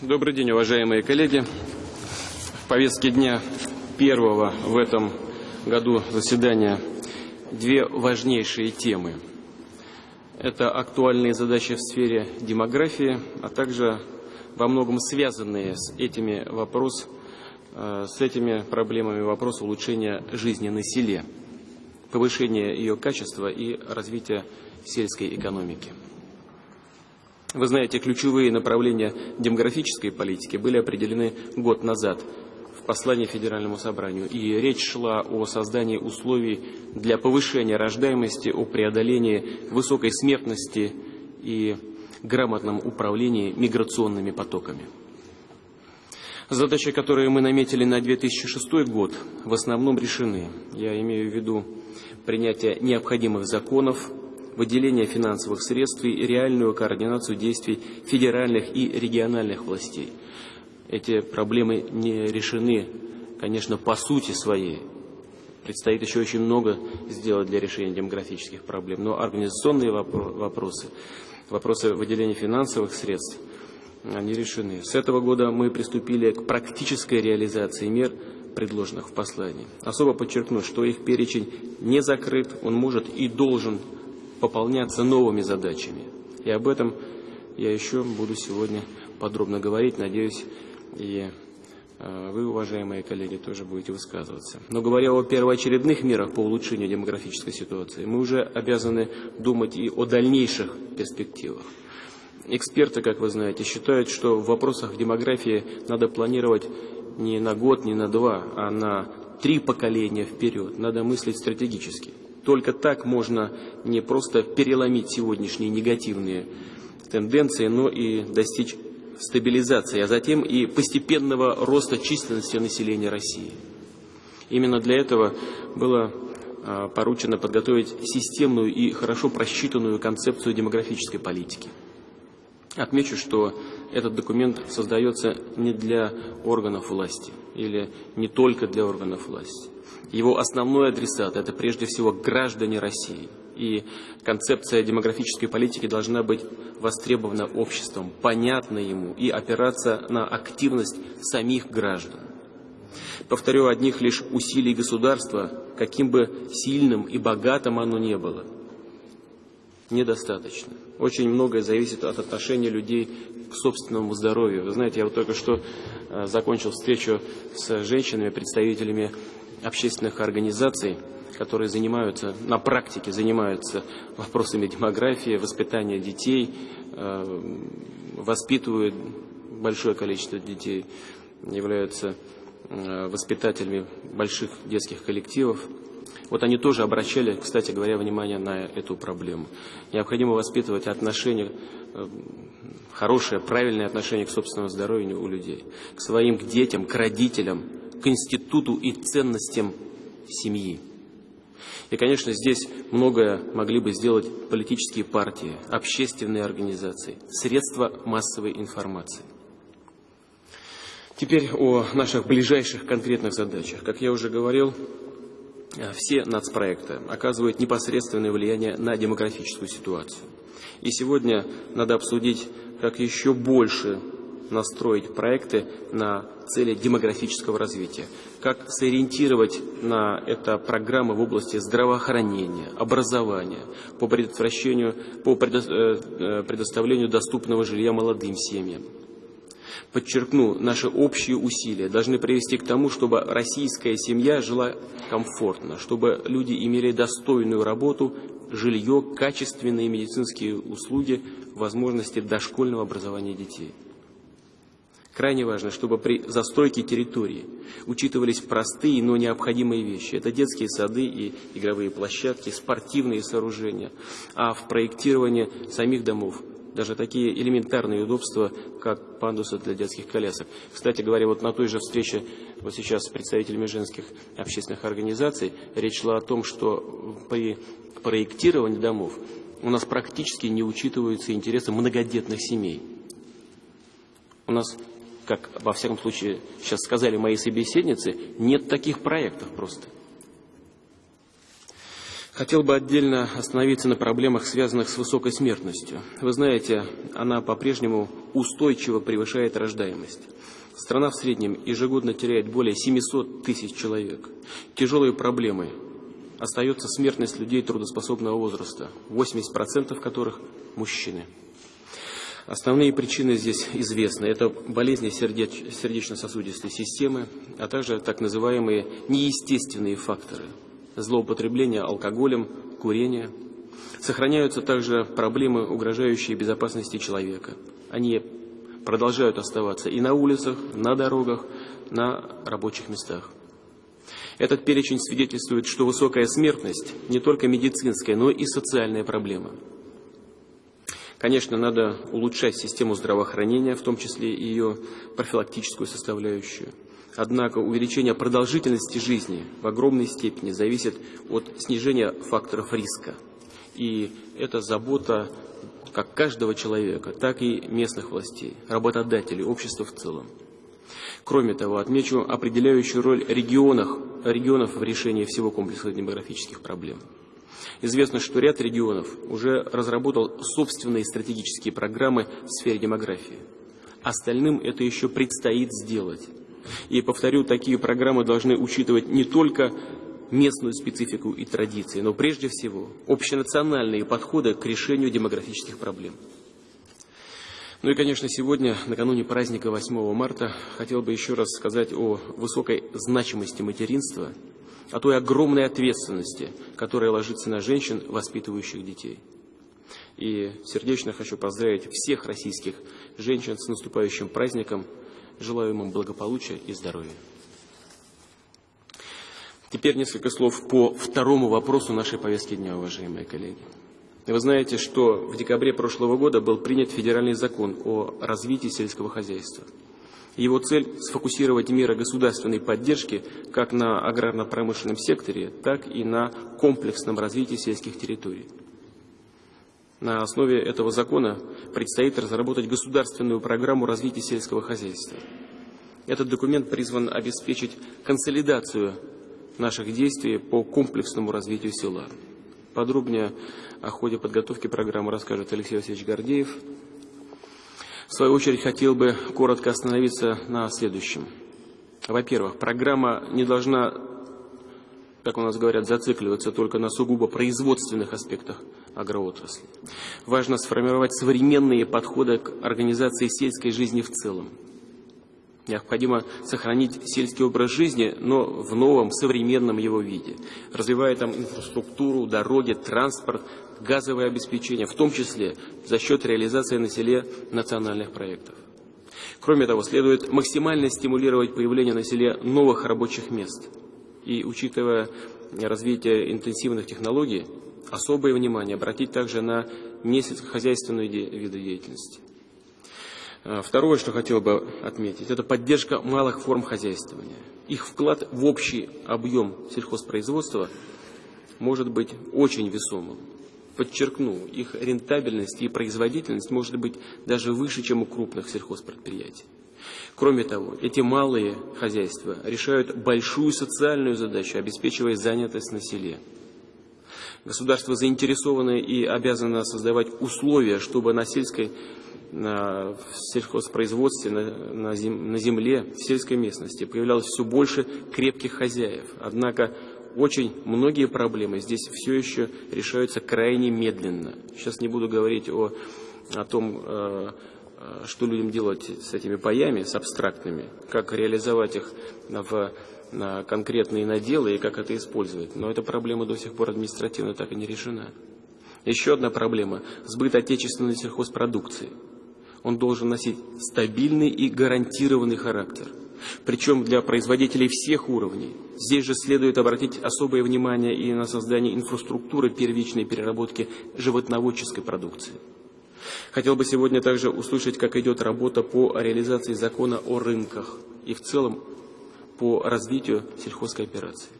Добрый день, уважаемые коллеги. В повестке дня первого в этом году заседания две важнейшие темы. Это актуальные задачи в сфере демографии, а также во многом связанные с этими вопрос, э, с этими проблемами вопрос улучшения жизни на селе, повышения ее качества и развития сельской экономики. Вы знаете, ключевые направления демографической политики были определены год назад в послании Федеральному собранию. И речь шла о создании условий для повышения рождаемости, о преодолении высокой смертности и грамотном управлении миграционными потоками. Задачи, которые мы наметили на 2006 год, в основном решены. Я имею в виду принятие необходимых законов, выделение финансовых средств и реальную координацию действий федеральных и региональных властей. Эти проблемы не решены, конечно, по сути своей. Предстоит еще очень много сделать для решения демографических проблем. Но организационные вопросы, вопросы выделения финансовых средств, они решены. С этого года мы приступили к практической реализации мер, предложенных в послании. Особо подчеркну, что их перечень не закрыт, он может и должен пополняться новыми задачами. И об этом я еще буду сегодня подробно говорить. Надеюсь, и э, вы, уважаемые коллеги, тоже будете высказываться. Но говоря о первоочередных мерах по улучшению демографической ситуации, мы уже обязаны думать и о дальнейших перспективах. Эксперты, как вы знаете, считают, что в вопросах демографии надо планировать не на год, не на два, а на три поколения вперед. Надо мыслить стратегически. Только так можно не просто переломить сегодняшние негативные тенденции, но и достичь стабилизации, а затем и постепенного роста численности населения России. Именно для этого было а, поручено подготовить системную и хорошо просчитанную концепцию демографической политики. Отмечу, что этот документ создается не для органов власти или не только для органов власти. Его основной адресат – это прежде всего граждане России. И концепция демографической политики должна быть востребована обществом, понятна ему и опираться на активность самих граждан. Повторю, одних лишь усилий государства, каким бы сильным и богатым оно не было, недостаточно. Очень многое зависит от отношения людей к собственному здоровью. Вы знаете, я вот только что э, закончил встречу с женщинами, представителями общественных организаций, которые занимаются, на практике занимаются вопросами демографии, воспитания детей, э, воспитывают большое количество детей, являются э, воспитателями больших детских коллективов. Вот они тоже обращали, кстати говоря, внимание на эту проблему. Необходимо воспитывать отношения, э, хорошее, правильное отношение к собственному здоровью у людей, к своим к детям, к родителям, к институту и ценностям семьи. И, конечно, здесь многое могли бы сделать политические партии, общественные организации, средства массовой информации. Теперь о наших ближайших конкретных задачах. Как я уже говорил, все нацпроекты оказывают непосредственное влияние на демографическую ситуацию. И сегодня надо обсудить, как еще больше настроить проекты на цели демографического развития, как сориентировать на это программы в области здравоохранения, образования, по предотвращению, по э, э, предоставлению доступного жилья молодым семьям. Подчеркну, наши общие усилия должны привести к тому, чтобы российская семья жила комфортно, чтобы люди имели достойную работу, жилье, качественные медицинские услуги, возможности дошкольного образования детей. Крайне важно, чтобы при застройке территории учитывались простые, но необходимые вещи. Это детские сады и игровые площадки, спортивные сооружения. А в проектировании самих домов даже такие элементарные удобства, как пандусы для детских колясок. Кстати говоря, вот на той же встрече вот сейчас с представителями женских общественных организаций речь шла о том, что при проектировании домов у нас практически не учитываются интересы многодетных семей. У нас как во всяком случае сейчас сказали мои собеседницы, нет таких проектов просто. Хотел бы отдельно остановиться на проблемах, связанных с высокой смертностью. Вы знаете, она по-прежнему устойчиво превышает рождаемость. Страна в среднем ежегодно теряет более 700 тысяч человек. Тяжелые проблемы. Остается смертность людей трудоспособного возраста, 80% которых – мужчины. Основные причины здесь известны. Это болезни сердеч сердечно-сосудистой системы, а также так называемые неестественные факторы – злоупотребление алкоголем, курение. Сохраняются также проблемы, угрожающие безопасности человека. Они продолжают оставаться и на улицах, на дорогах, на рабочих местах. Этот перечень свидетельствует, что высокая смертность не только медицинская, но и социальная проблема. Конечно, надо улучшать систему здравоохранения, в том числе и ее профилактическую составляющую. Однако увеличение продолжительности жизни в огромной степени зависит от снижения факторов риска. И это забота как каждого человека, так и местных властей, работодателей, общества в целом. Кроме того, отмечу определяющую роль регионов, регионов в решении всего комплекса демографических проблем. Известно, что ряд регионов уже разработал собственные стратегические программы в сфере демографии. Остальным это еще предстоит сделать. И, повторю, такие программы должны учитывать не только местную специфику и традиции, но прежде всего общенациональные подходы к решению демографических проблем. Ну и, конечно, сегодня, накануне праздника 8 марта, хотел бы еще раз сказать о высокой значимости материнства, о той огромной ответственности, которая ложится на женщин, воспитывающих детей. И сердечно хочу поздравить всех российских женщин с наступающим праздником – Желаю им благополучия и здоровья. Теперь несколько слов по второму вопросу нашей повестки дня, уважаемые коллеги. Вы знаете, что в декабре прошлого года был принят федеральный закон о развитии сельского хозяйства. Его цель – сфокусировать меры государственной поддержки как на аграрно-промышленном секторе, так и на комплексном развитии сельских территорий. На основе этого закона предстоит разработать государственную программу развития сельского хозяйства. Этот документ призван обеспечить консолидацию наших действий по комплексному развитию села. Подробнее о ходе подготовки программы расскажет Алексей Васильевич Гордеев. В свою очередь хотел бы коротко остановиться на следующем. Во-первых, программа не должна, как у нас говорят, зацикливаться только на сугубо производственных аспектах агроотрасли. Важно сформировать современные подходы к организации сельской жизни в целом. Необходимо сохранить сельский образ жизни, но в новом, современном его виде, развивая там инфраструктуру, дороги, транспорт, газовое обеспечение, в том числе за счет реализации на селе национальных проектов. Кроме того, следует максимально стимулировать появление на селе новых рабочих мест. И, учитывая развитие интенсивных технологий, особое внимание обратить также на несельскохозяйственные виды деятельности. А, второе, что хотел бы отметить, это поддержка малых форм хозяйствования. Их вклад в общий объем сельхозпроизводства может быть очень весомым. Подчеркну, их рентабельность и производительность может быть даже выше, чем у крупных сельхозпредприятий. Кроме того, эти малые хозяйства решают большую социальную задачу, обеспечивая занятость на селе. Государство заинтересовано и обязано создавать условия, чтобы на сельской на, в сельхозпроизводстве, на, на, зем, на земле, в сельской местности появлялось все больше крепких хозяев. Однако очень многие проблемы здесь все еще решаются крайне медленно. Сейчас не буду говорить о, о том, э, э что людям делать с этими паями, с абстрактными, как реализовать их в на конкретные наделы и как это использовать. Но эта проблема до сих пор административно так и не решена. Еще одна проблема – сбыт отечественной сельхозпродукции. Он должен носить стабильный и гарантированный характер. Причем для производителей всех уровней. Здесь же следует обратить особое внимание и на создание инфраструктуры первичной переработки животноводческой продукции. Хотел бы сегодня также услышать, как идет работа по реализации закона о рынках и в целом по развитию сельхозкооперации.